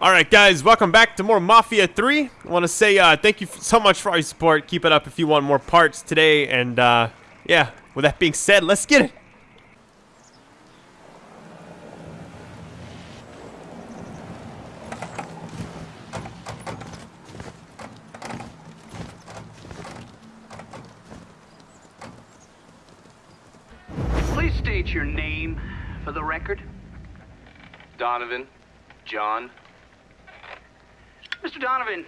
Alright guys, welcome back to more Mafia 3. I want to say uh, thank you so much for all your support. Keep it up if you want more parts today. And uh, yeah, with that being said, let's get it. Please state your name for the record. Donovan, John. Mr. Donovan,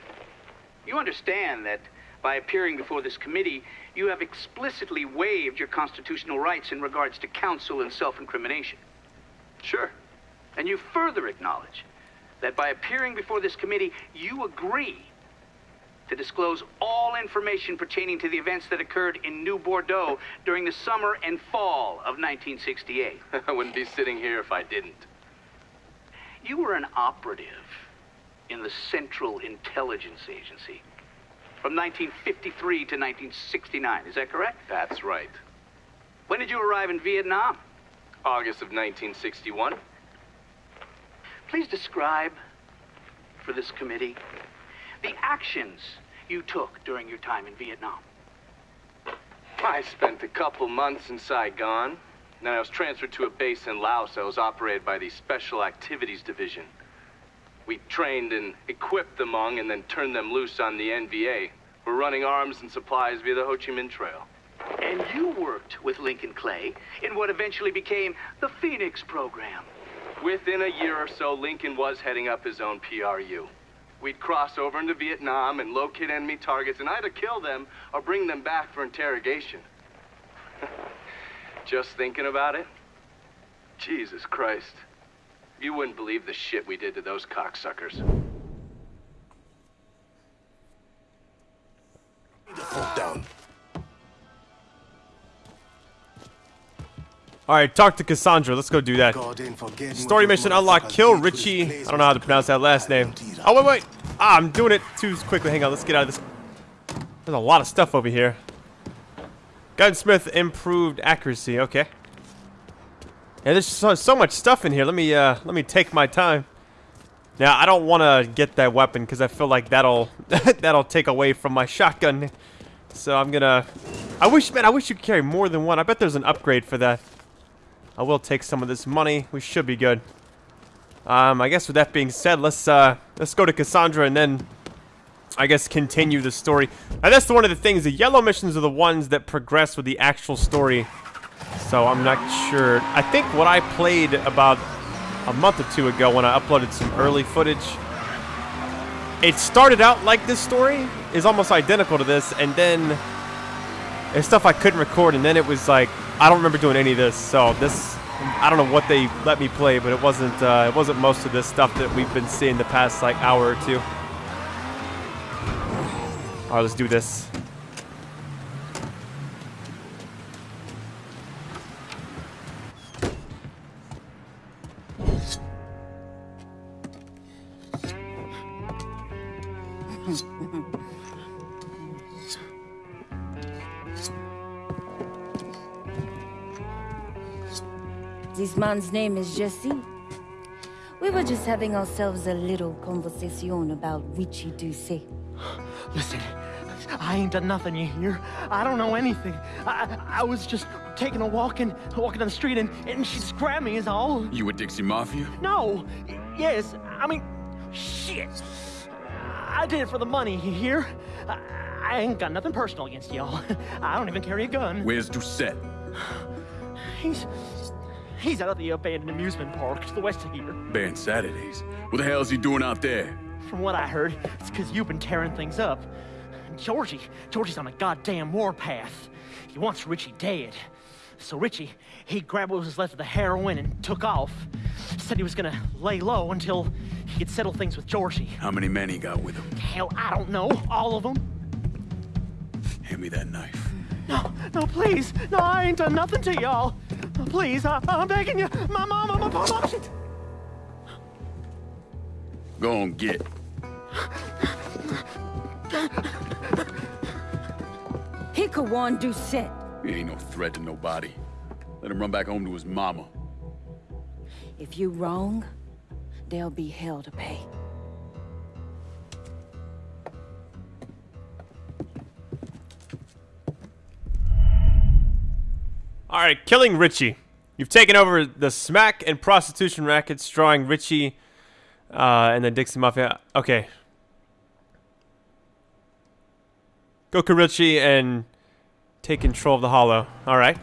you understand that by appearing before this committee, you have explicitly waived your constitutional rights in regards to counsel and self-incrimination. Sure. And you further acknowledge that by appearing before this committee, you agree to disclose all information pertaining to the events that occurred in New Bordeaux during the summer and fall of 1968. I wouldn't be sitting here if I didn't. You were an operative in the Central Intelligence Agency from 1953 to 1969. Is that correct? That's right. When did you arrive in Vietnam? August of 1961. Please describe for this committee the actions you took during your time in Vietnam. I spent a couple months in Saigon. Then I was transferred to a base in Laos that was operated by the Special Activities Division. We trained and equipped the Hmong and then turned them loose on the NVA. We're running arms and supplies via the Ho Chi Minh Trail. And you worked with Lincoln Clay in what eventually became the Phoenix program. Within a year or so, Lincoln was heading up his own PRU. We'd cross over into Vietnam and locate enemy targets and either kill them or bring them back for interrogation. Just thinking about it? Jesus Christ. You wouldn't believe the shit we did to those cocksuckers. down. Alright, talk to Cassandra. Let's go do that. God ain't forgetting Story mission unlock. Kill did to this Richie. I don't know how to pronounce that last name. Oh, wait, wait. Ah, I'm doing it too quickly. Hang on. Let's get out of this. There's a lot of stuff over here. Gunsmith improved accuracy. Okay. Yeah, there's so, so much stuff in here. Let me uh, let me take my time. Now, I don't want to get that weapon because I feel like that'll that'll take away from my shotgun. So I'm gonna. I wish, man, I wish you could carry more than one. I bet there's an upgrade for that. I will take some of this money. We should be good. Um, I guess with that being said, let's uh, let's go to Cassandra and then I guess continue the story. And that's one of the things. The yellow missions are the ones that progress with the actual story. So I'm not sure. I think what I played about a month or two ago when I uploaded some early footage, it started out like this story is almost identical to this, and then there's stuff I couldn't record, and then it was like I don't remember doing any of this. So this, I don't know what they let me play, but it wasn't uh, it wasn't most of this stuff that we've been seeing the past like hour or two. All right, let's do this. This man's name is Jesse. We were just having ourselves a little conversation about Richie Doucet. Listen, I ain't done nothing, you hear? I don't know anything. I, I was just taking a walk and walking down the street and, and she grabbed me is all. You with Dixie Mafia? No, yes, I mean, shit. I did it for the money, you hear? I, I ain't got nothing personal against y'all. I don't even carry a gun. Where's Doucet? He's, he's out at the abandoned amusement park to the west of here. Baron Saturday's. What the hell is he doing out there? From what I heard, it's because you've been tearing things up. Georgie, Georgie's on a goddamn warpath. He wants Richie dead. So Richie, he grabbed what was left of the heroin and took off. Said he was gonna lay low until he could settle things with Georgie. How many men he got with him? Hell, I don't know. All of them. Hand me that knife. No, no, please. No, I ain't done nothing to y'all. Please, I, I'm begging you. My mama, my mama. Shit. Go on, get. Hikawan Doucet. He ain't no threat to nobody. Let him run back home to his mama. If you wrong, there'll be hell to pay. Alright, killing Richie. You've taken over the smack and prostitution rackets, drawing Richie uh, and the Dixie Mafia. Okay. go kill Richie and take control of the hollow. Alright.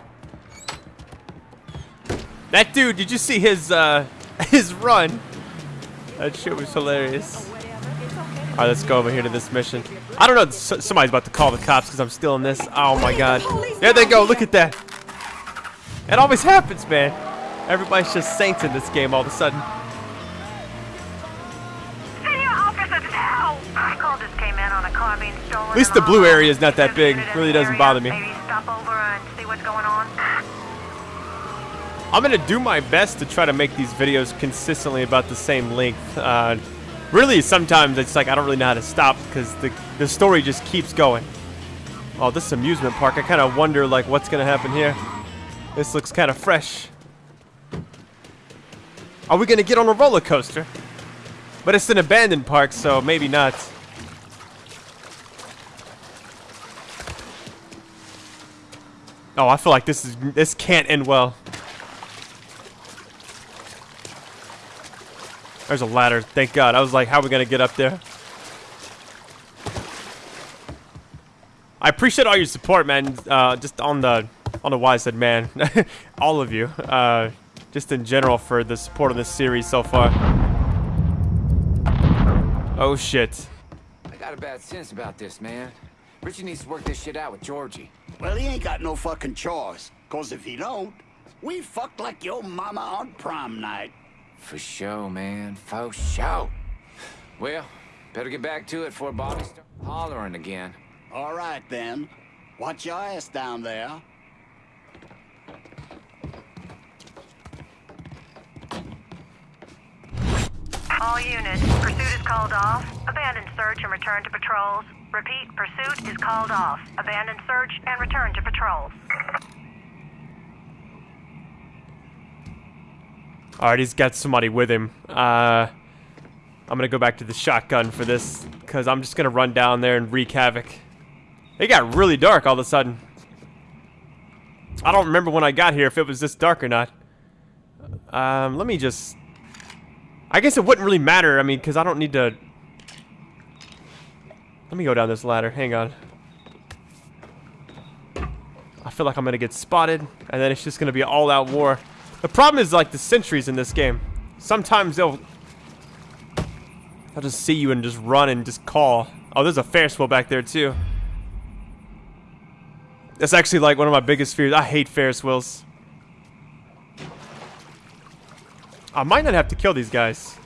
That dude, did you see his uh, his run? That shit was hilarious. Alright, let's go over here to this mission. I don't know, somebody's about to call the cops because I'm still in this. Oh my god. There they go, look at that. It always happens, man. Everybody's just saints in this game all of a sudden. At least the blue area is not that big. In Really doesn't bother me. Maybe stop over and see what's going on. I'm gonna do my best to try to make these videos consistently about the same length. Uh, really, sometimes it's like I don't really know how to stop because the the story just keeps going. Oh, this amusement park. I kind of wonder like what's gonna happen here. This looks kind of fresh. Are we gonna get on a roller coaster? But it's an abandoned park, so maybe not. Oh, I feel like this is this can't end well. There's a ladder. Thank God. I was like, how are we gonna get up there? I appreciate all your support, man. Uh, just on the on the I said man, all of you. Uh, just in general for the support of this series so far. Oh shit. I got a bad sense about this, man. Richie needs to work this shit out with Georgie. Well, he ain't got no fucking choice. Cause if he don't, we fucked like your mama on prom night. For show, man. For show. Well, better get back to it before Bobby starts hollering again. All right, then. Watch your ass down there. All units, pursuit is called off. Abandon search and return to patrols. Repeat, pursuit is called off. Abandon search and return to patrols. Alright, he's got somebody with him. Uh, I'm gonna go back to the shotgun for this, because I'm just gonna run down there and wreak havoc. It got really dark all of a sudden. I don't remember when I got here if it was this dark or not. Um, let me just... I guess it wouldn't really matter, I mean, because I don't need to... Let me go down this ladder, hang on. I feel like I'm gonna get spotted, and then it's just gonna be an all-out war. The problem is like the sentries in this game. Sometimes they'll they'll just see you and just run and just call. Oh, there's a Ferris wheel back there too. That's actually like one of my biggest fears. I hate Ferris wheels. I might not have to kill these guys.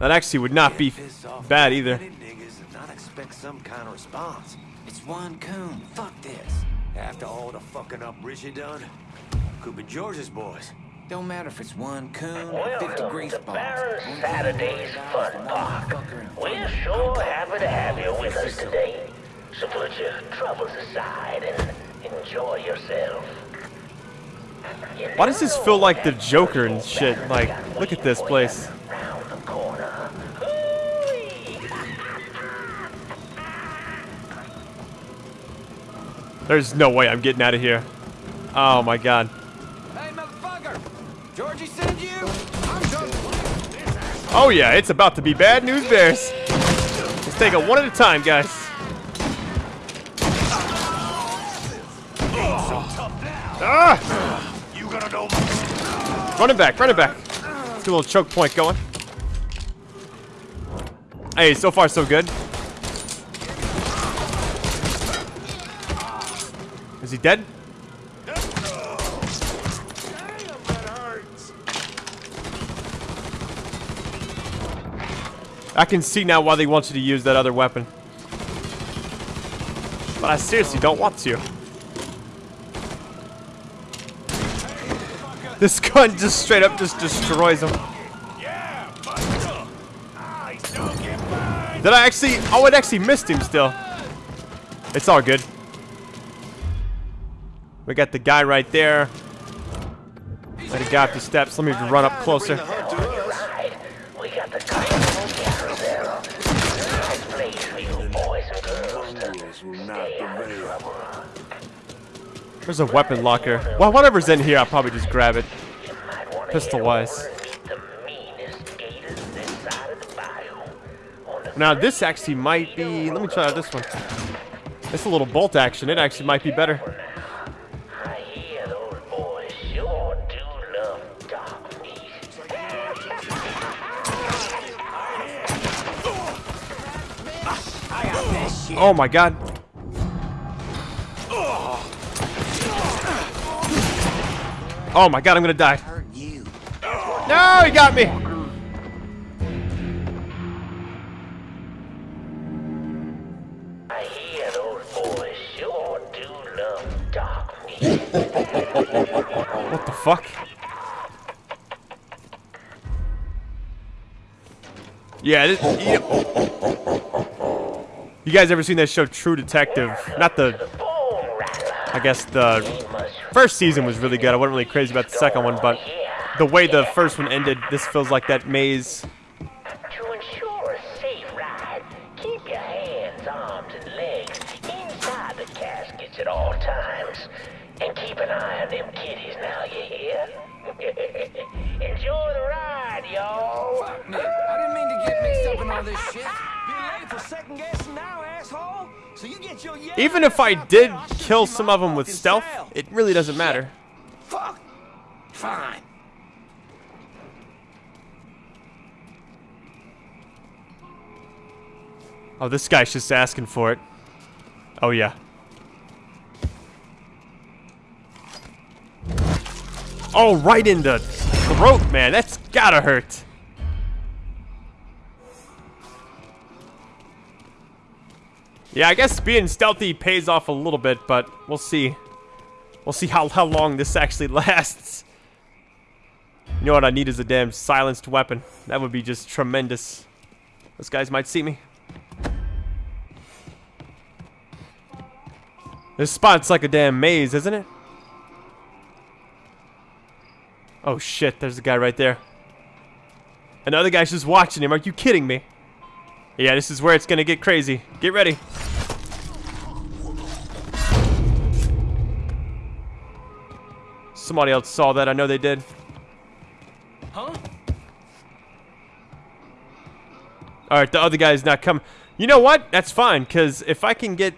That actually would not be bad either. Niggas and not expect some kind of response. It's one coon. Fuck this. After all the fucking up Richie done, could be George's boys. Don't matter if it's one coon or 50 grease to balls. Baron Saturday's Fun about is the Park. We're front sure happy to have you with us today. So put your troubles aside and enjoy yourself. You Why does this feel like the Joker and shit? Like, look at this for place. There's no way I'm getting out of here. Oh my god. Hey, motherfucker! Georgie sent you? I'm done. Oh yeah, it's about to be bad news bears. Let's take it one at a time, guys. Ah! You gonna know Run it back, run it back. Let's a little choke point going. Hey, so far so good. Is he dead? I can see now why they want you to use that other weapon. But I seriously don't want to. This gun just straight up just destroys him. Did I actually? Oh, it actually missed him still. It's all good. We got the guy right there. Let he up the steps. Let me run up closer. Right. We got the comfortable carousel. Nice place for you boys and girls to Rules will not stay out of prevail. trouble. There's a weapon locker. Well, whatever's in here, I'll probably just grab it. Pistol wise. Now this actually might be. Let me try out this one. It's a little bolt action. It actually might be better. Oh my god. Oh my god, I'm gonna die. No, he got me. I hear sure do love dark meat. What the fuck? Yeah, this, you, you guys ever seen that show True Detective? Not the, I guess the first season was really good. I wasn't really crazy about the second one, but the way the first one ended, this feels like that maze. To ensure a safe ride, keep your hands, arms, and legs inside the caskets at all times. And keep an eye on them kiddies now, you hear? Enjoy the ride, y'all. Nick. I didn't mean to get mixed up in all this shit. Being late for second guessing Even if I did kill some of them with stealth, it really doesn't matter. Fuck. Fine. Oh, this guy's just asking for it. Oh, yeah. Oh, right in the throat, man. That's gotta hurt. Yeah, I guess being stealthy pays off a little bit, but we'll see. We'll see how, how long this actually lasts. You know what I need is a damn silenced weapon. That would be just tremendous. Those guys might see me. This spot's like a damn maze, isn't it? Oh shit, there's a guy right there. Another guy's just watching him. Are you kidding me? Yeah, this is where it's gonna get crazy. Get ready. Somebody else saw that. I know they did. Huh? Alright, the other guy's not coming. You know what? That's fine, because if I can get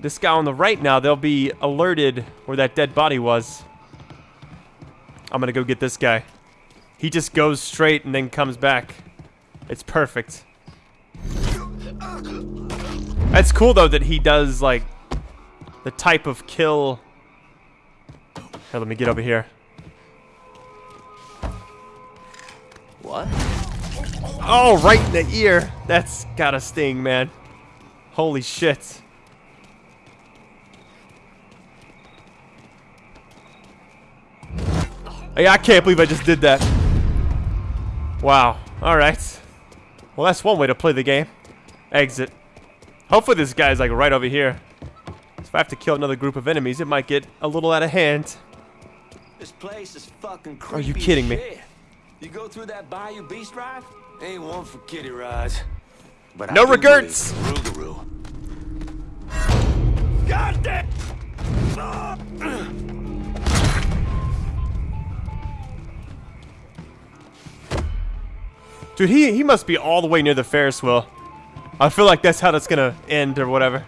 this guy on the right now, they'll be alerted where that dead body was. I'm gonna go get this guy. He just goes straight and then comes back. It's perfect. That's cool though that he does like the type of kill. Here, let me get over here. What? Oh, right in the ear. That's gotta sting, man. Holy shit. Hey, I can't believe I just did that. Wow. Alright. Well, that's one way to play the game. Exit. Hopefully this guy's like right over here. If I have to kill another group of enemies, it might get a little out of hand. This place is fucking creepy. Are you kidding me? shit. You go through that Bayou Beast Drive? Ain't one for kiddie rides. But No regrets. Rougarou. God damn! Dude, he, he must be all the way near the Ferris wheel. I feel like that's how that's gonna end or whatever.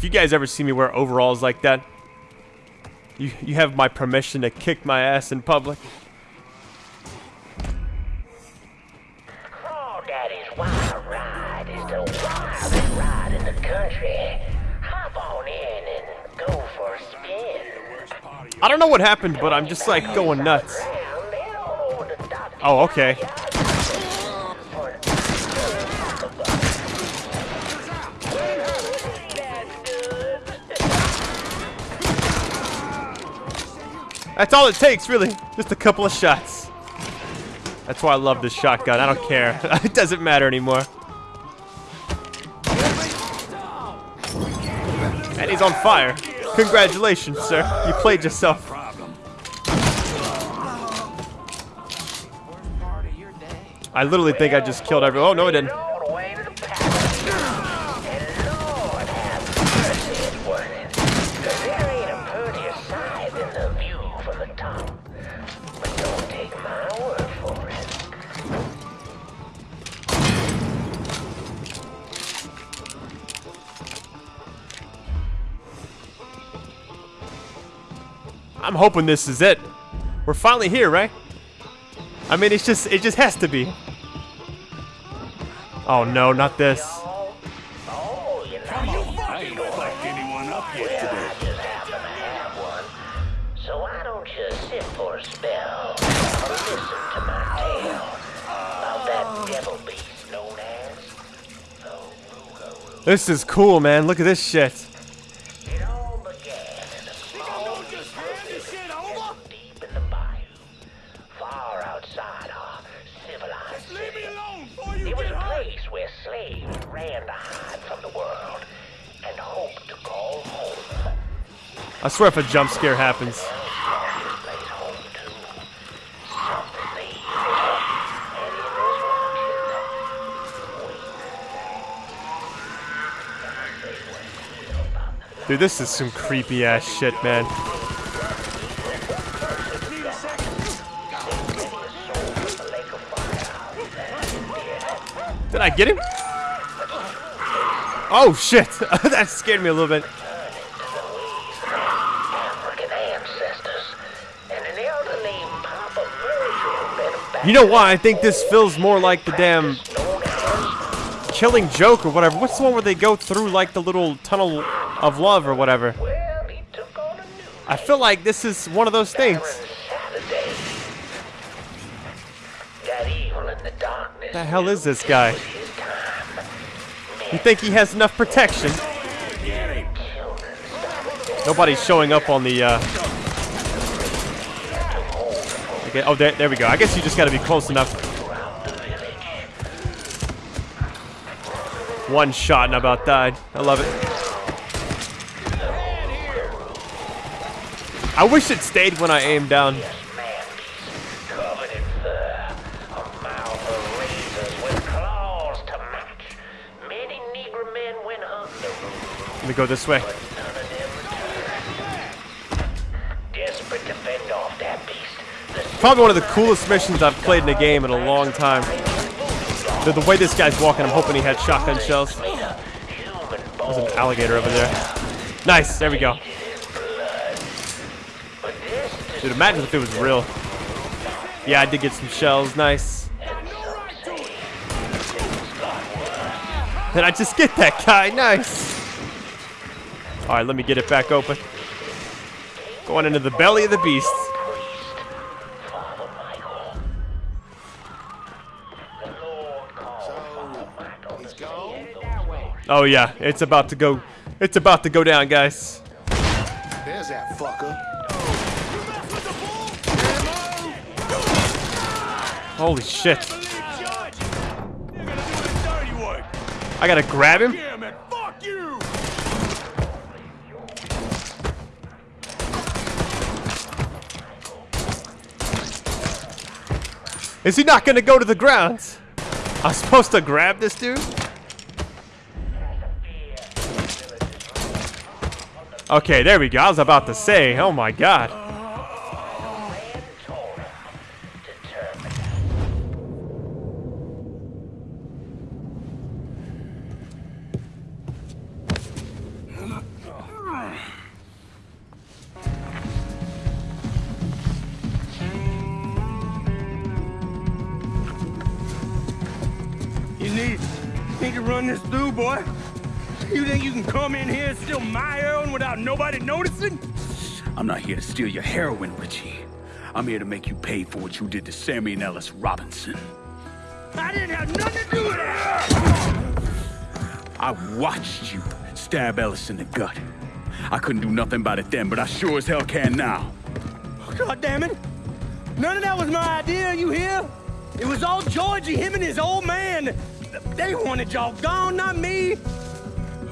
If you guys ever see me wear overalls like that, you, you have my permission to kick my ass in public. Crawdaddy's Wild Ride is the wildest ride in the country. Hop on in and go for a spin. I don't know what happened, but I'm just like going nuts. Oh, okay. That's all it takes, really. Just a couple of shots. That's why I love this shotgun. I don't care. it doesn't matter anymore. And he's on fire. Congratulations, sir. You played yourself. I literally think I just killed everyone. Oh, no, I didn't. I'm hoping this is it. We're finally here, right? I mean, it's just, it just has to be. Oh no, not this. Oh, you know. I ain't fucked anyone up yet today. I just happen to have one. So why don't you sit for a spell and listen to my tale about that devil beast known as. This is cool, man. Look at this shit. Ran to hide from the world and to call home. I swear if a jump scare happens. Dude, this is some creepy ass shit, man. Did I get him? Oh shit! that scared me a little bit. African ancestors, and an elder named Papa Virgil met a You know why? I think this feels more like the damn Killing Joke or whatever. What's the one where they go through like the little tunnel of love or whatever? Well, he took on a new I feel like this is one of those things. Saturday. Got evil in the darkness. The hell is this guy? You think he has enough protection? Nobody's showing up on the, uh... Okay, oh, there, there we go. I guess you just gotta be close enough. One shot and I about died. I love it. I wish it stayed when I aimed down. Off that beast, the Probably one of the coolest missions I've played in a game in a long time. The, the way this guy's walking, I'm hoping he had shotgun shells. There's an alligator over there. Nice, there we go. Dude, imagine if it was real. Yeah, I did get some shells. Nice. Did I just get that guy? Nice. All right, let me get it back open. Going into the belly of the beast. Father Michael. The Lord called Father Michael to say it that way. Oh yeah, it's about to go. It's about to go down, guys. There's that fucker. Holy shit. I gotta grab him? Yeah, man, fuck you! Is he not gonna go to the ground? I'm supposed to grab this dude? Okay, there we go. I was about to say, oh my god. Steal my heroin without nobody noticing? I'm not here to steal your heroin, Richie. I'm here to make you pay for what you did to Sammy and Ellis Robinson. I didn't have nothing to do with that. I watched you stab Ellis in the gut. I couldn't do nothing about it then, but I sure as hell can now. God damn it. None of that was my idea, you hear? It was all Georgie, him and his old man. They wanted y'all gone, not me.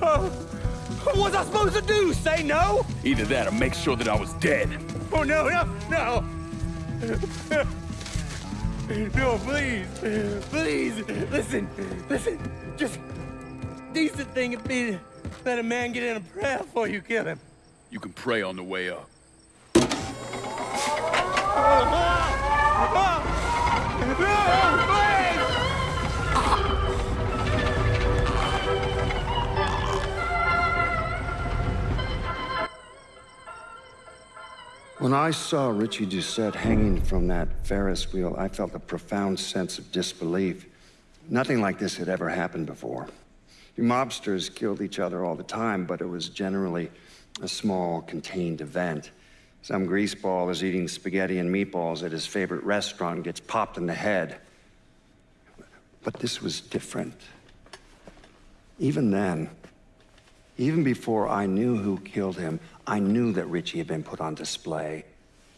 Uh, what was I supposed to do? Say no? Either that or make sure that I was dead. Oh, no, no, no. No, please. Please. Listen. Listen. Just decent thing would be to let a man get in a prayer before you kill him. You can pray on the way up. Oh, oh, When I saw Richie Doucet hanging from that Ferris wheel, I felt a profound sense of disbelief. Nothing like this had ever happened before. Mobsters killed each other all the time, but it was generally a small, contained event. Some greaseball is eating spaghetti and meatballs at his favorite restaurant gets popped in the head. But this was different. Even then, even before I knew who killed him, I knew that Richie had been put on display.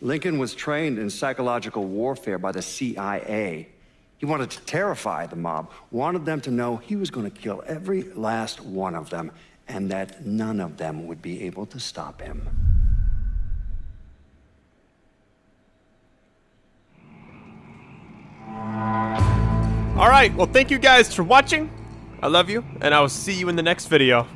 Lincoln was trained in psychological warfare by the CIA. He wanted to terrify the mob, wanted them to know he was going to kill every last one of them, and that none of them would be able to stop him. Alright, well thank you guys for watching. I love you, and I will see you in the next video.